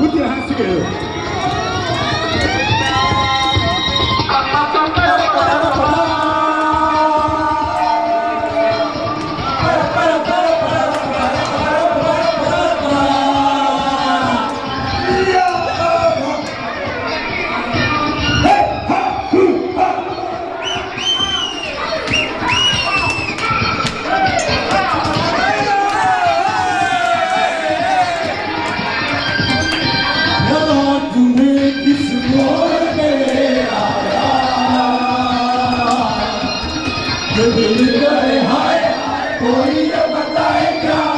Put your hands together. दिल का है हाय कोई तो बताए क्या